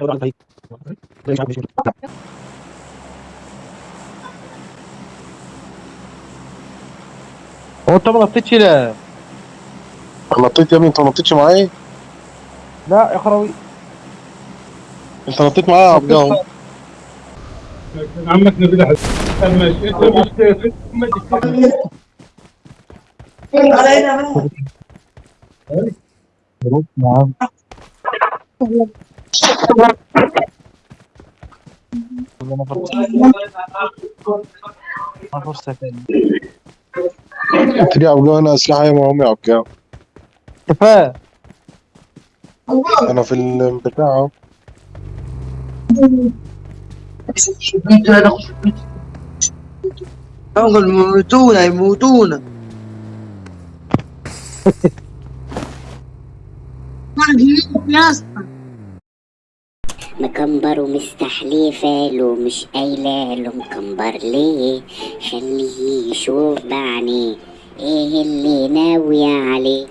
هو انت ما نطيتش لا نطيت يا ابني انت ما نطيتش معايا لا يا خراوي انت نطيت معايا يا عبد الله عمك نبيل حسن ماشي انت مش ما تكتب نعم ما عبد الله أنا عبد الله كفاية أنا في البتاع اهو يلا يموتونا يموتونا مكمبر ومستحلفة له مش قايلة له مكمبر ليه؟ خليه يشوف بعينيه إيه اللي ناوي عليه؟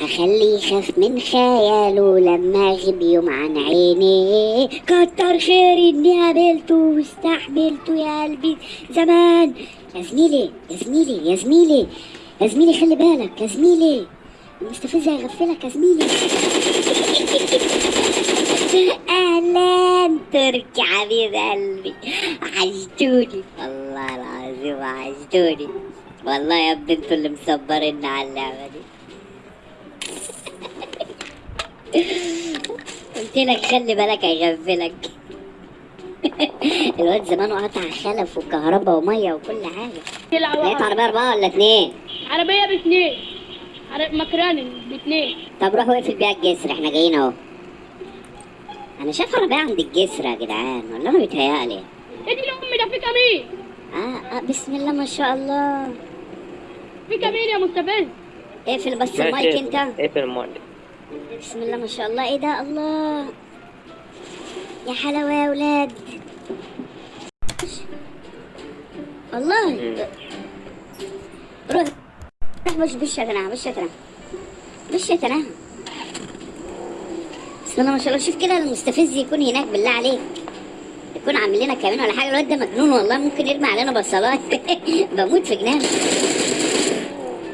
هخليه يخاف من خياله لما يوم عن عيني كتر خير إني قابلته واستحملته يا قلبي. زمان يا زميلي يا زميلي يا زميلي يا زميلي خلي بالك يا زميلي. المستفز هيغفلك يا زميلي. أهلا تركي حبيب قلبي. وحشتوني والله العظيم وحشتوني والله يا ابني أنتوا اللي مصبرين على اللعبة دي. قلت لك خلي بالك هيغفلك. الواد زمانه قطع خلف وكهرباء ومية وكل حاجة. لقيت عربية أربعة ولا اتنين؟ عربية باثنين عرب مكراني باثنين طب روح واقفل بيها الجسر إحنا جايين اهو. أنا شايف عربيه عند الجسر يا جدعان ولا أنا بيتهيألي. ادي لأمي ده في كمين؟ آه, آه بسم الله ما شاء الله. في كمين يا مستفز اقفل بس المايك أنت؟ اقفل المايك؟ بسم الله ما شاء الله. إيه ده؟ الله. يا حلاوة يا ولاد. والله. روح. روح بش بش يا تناها بسم الله ما شاء الله شوف كده المستفز يكون هناك بالله عليك. يكون عامل لنا كمان ولا حاجة الواد ده مجنون والله ممكن يرمي علينا بصلات بموت في جنان.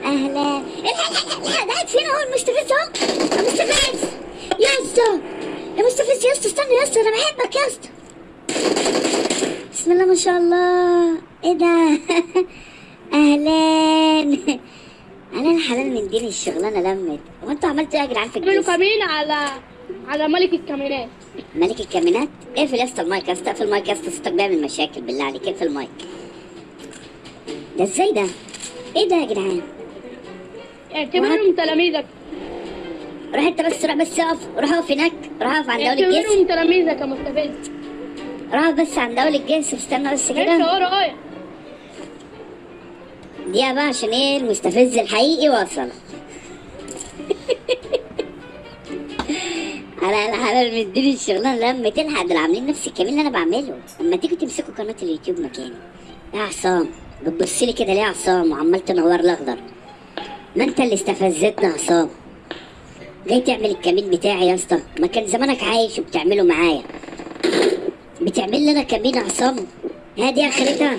أهلا. الحق ده قاعد فين أهو المستفز أهو. يا مستفز يا اسطى. يا مستفز يا اسطى استنى يا اسطى أنا بحبك يا اسطى. بسم الله ما شاء الله. إيه ده؟ أهلا. أنا الحلال من دين الشغلانة لمت. هو أنتوا عملتوا إيه يا جدعان في عملوا الجيش؟ على على ملك الكمينات ملك الكامينات اقفل يا اسطى المايك؟ يا اسطى اقفل المايك يا اسطى صوتك بيعمل مشاكل بالله عليك. اقفل المايك؟ ده إزاي ده؟ إيه ده يا جدعان؟ اعتبرهم تلاميذك. روح انت بس روح بس اقف. روح اقف هناك. روح اقف عند اول الجسر اعتبرهم تلاميذك يا مستفز. روح بس عند اول الجسر استنى بس انت كده ورايا دي بقى عشان إيه المستفز الحقيقي وصل على الحلال من دين الشغلانه لما تلحق دول عاملين نفس الكمين اللي أنا بعمله. اما تيجوا تمسكوا قناة اليوتيوب مكاني يا عصام بتبص لي كده ليه يا عصام؟ وعمال تنور الأخضر. ما أنت اللي استفزتنا يا عصام. جاي تعمل الكمين بتاعي يا اسطى. ما كان زمانك عايش وبتعمله معايا. بتعمل لنا كمين يا عصام. هادي آخرتها.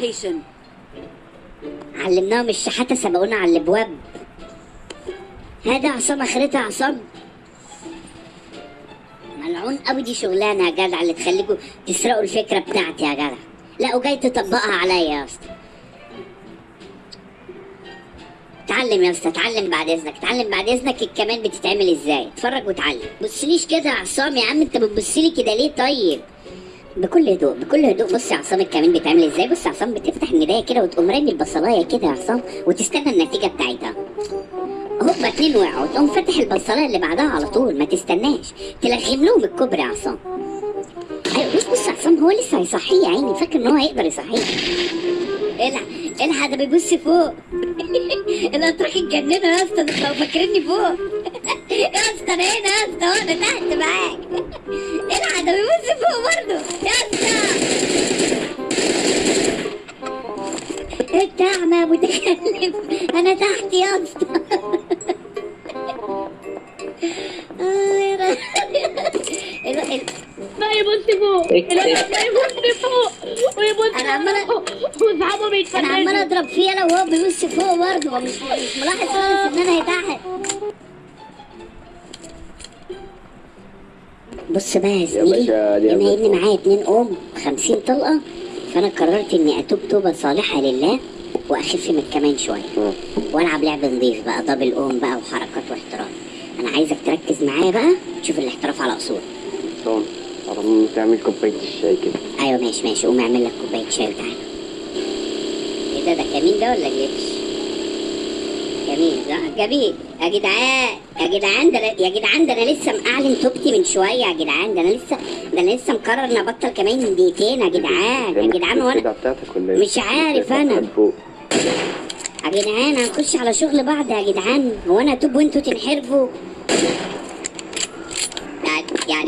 علمناهم الشحاتة سبقونا على الأبواب. هذا عصام آخرتها عصام. ملعون قوي دي شغلانة يا جدع اللي تخليكوا تسرقوا الفكرة بتاعتي يا جدع لا وجاي تطبقها عليا يا اسطى اتعلم يا اسطى اتعلم بعد إذنك اتعلم بعد إذنك الكمان بتتعمل إزاي. اتفرج واتعلم بصليش كده يا عصام يا عم انت بتبصلي كده ليه طيب؟ بكل هدوء بكل هدوء. بص يا عصام الكمين بيتعمل إزاي؟ بص يا عصام بتفتح المرايه كده وتقوم رامي البصلاية كده يا عصام وتستنى النتيجة بتاعتها. هوبا اتنين وقعوا؟ تقوم فاتح البصلايه اللي بعدها على طول ما تستناش. تلغم لهم الكوبري يا عصام. أيوه بص بص عصام هو لسه هيصحيه يا عيني. فاكر إن هو هيقدر يصحيه. الحق الحق ده بيبص فوق. الاطراح اتجننوا يا اسطى أنتوا فاكريني فوق. يا اسطى أنا هنا يا اسطى وأنا تحت معاك. الحق ده بيبص فوق برضه. يا اسطى انت اعمى متكلم. أنا تحت يا اسطى يبص فوق الولد ده يبص فوق ويبص أنا عمالة- فوق واصحابه أنا عمال بيتفرجوا اضرب فيه أنا وهو بيبص فوق برضه هو مش ملاحظ خالص ان أنا تحت بص بقى يا زميلي باشا، دي بما أبدا. ان معايا اتنين أم 50 طلقة فأنا قررت إني أتوب توبة صالحة لله وأخف من كمان شوية. وألعب لعب نضيف بقى دبل اوم بقى وحركات واحتراف. أنا عايزك تركز معايا بقى تشوف الاحتراف على أصول. طب تعمل كوباية الشاي كده. أيوه ماشي ماشي. قوم اعمل لك كوباية شاي وتعالى إيه ده؟ ده كمين ده ولا جيتش جميل صح جميل. يا جدعان يا جدعان ده يا جدعان ده أنا لسه معلن توبتي من شوية. يا جدعان ده أنا لسه ده أنا لسه مقرر إني أبطل كمان دقيقتين. يا جدعان يا جدعان وأنا إيه؟ مش عارف أنا. فوق. يا جدعان هنخش على شغل بعض يا جدعان. هو أنا اتوب وأنتوا تنحرفوا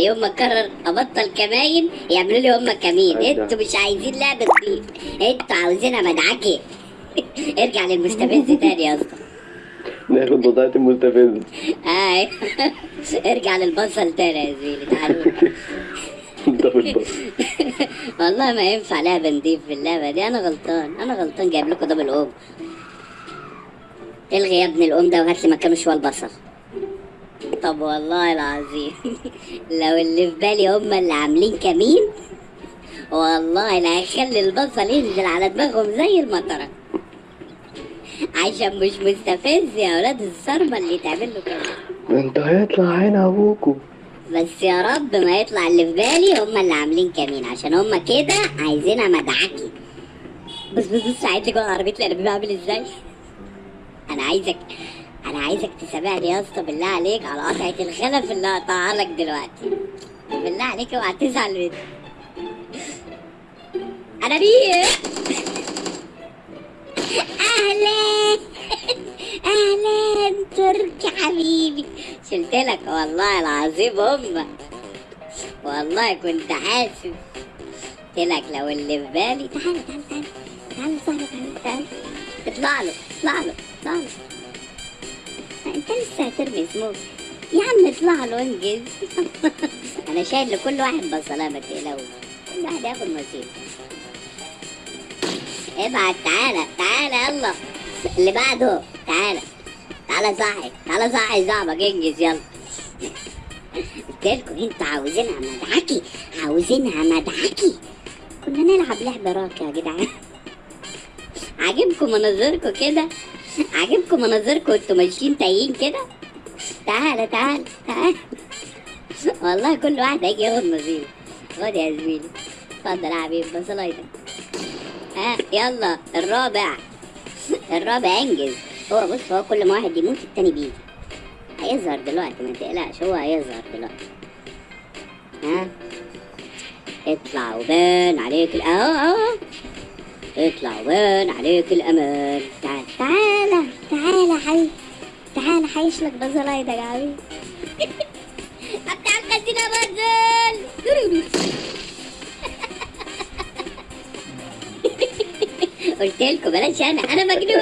يعني يوم ما اقرر أبطل كماين يعملوا لي هم كمين. أيوة. أنتوا مش عايزين لعبة نضيف أنتوا عاوزينها مدعكة. ارجع للمستفز تاني يا اسطى. ناخد بضاعة المستفز. اي ارجع للبصل تاني يا زميلي تعالوا. دبل والله ما ينفع لعبة نضيف في اللعبة دي. أنا غلطان أنا غلطان جايب لكم دبل اوم الغي يا ابن الأم ده وهات لي مكانه شوية البصل. طب والله العظيم. لو اللي في بالي هم اللي عاملين كمين والله لا هيخلي البصل ينزل على دماغهم زي المطرة. عشان مش مستفز يا أولاد الصرمة اللي تعمل له كده. انت هيطلع عين ابوكوا بس يا رب ما يطلع اللي في بالي هم اللي عاملين كمين عشان هم كده عايزينها مدعكي بص بص بص عايز جوه عربية الأنابيب عامل إزاي؟ أنا عايزك أنا عايزك تسامحني يا اسطى بالله عليك على قطعة الخلف اللي هقطعها لك دلوقتي. بالله عليك اوعى تزعل مني. أنا بيه. أهلا أهلا تركي حبيبي. شلت لك والله العظيم أمك. والله كنت حاسس. قلت لك لو اللي في بالي. تعال تعال. تعال تعال تعال تعال. اطلع له اطلع له اطلع له. هترمي سموك يا عم اطلع له انجز. أنا شايل لكل واحد بصلاه ما تقلقوش. كل واحد ياخد نصيب. ابعت. تعالى تعالى يلا. اللي بعده. تعالى. تعالى صاحي. تعالى صاحي صاحبك. انجز يلا. قلت لكم أنتوا عاوزينها مدعكي عاوزينها مدعكي كنا نلعب لعبة راكة يا جدعان. عاجبكم مناظركم كده؟ عاجبكم مناظركم وانتوا ماشيين تايهين كده؟ تعالى تعالى تعالى والله كل واحد هيجي ياخد نصيبه خد يا زميلي. اتفضل يا حبيبي بصلايتك ها يلا الرابع. الرابع انجز. هو بص هو كل ما واحد يموت التاني بيجي. هيظهر دلوقتي ما تقلقش هو هيظهر دلوقتي. ها؟ اطلع وبان عليك اهو اهو. اطلع وبان عليك الامان تعال تعالى تعالى يا حبيبي تعالى حيش لك بزلايدك يا طب تعال خدينا بزل قلت لكم بلاش أنا أنا مجنون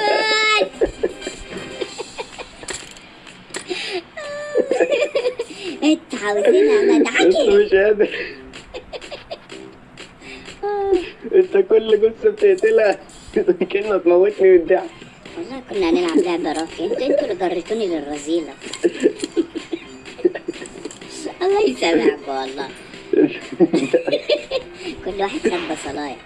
انت عاوزينها أنت مدعكي مش قادر. انت كل جثة بتقتلها. كأنه تموتني من الضحك. والله كنا هنلعب لعبة راقية. أنتوا أنتوا اللي جريتوني للرذيلة الله يسامحكم والله. كل واحد خد بصلاية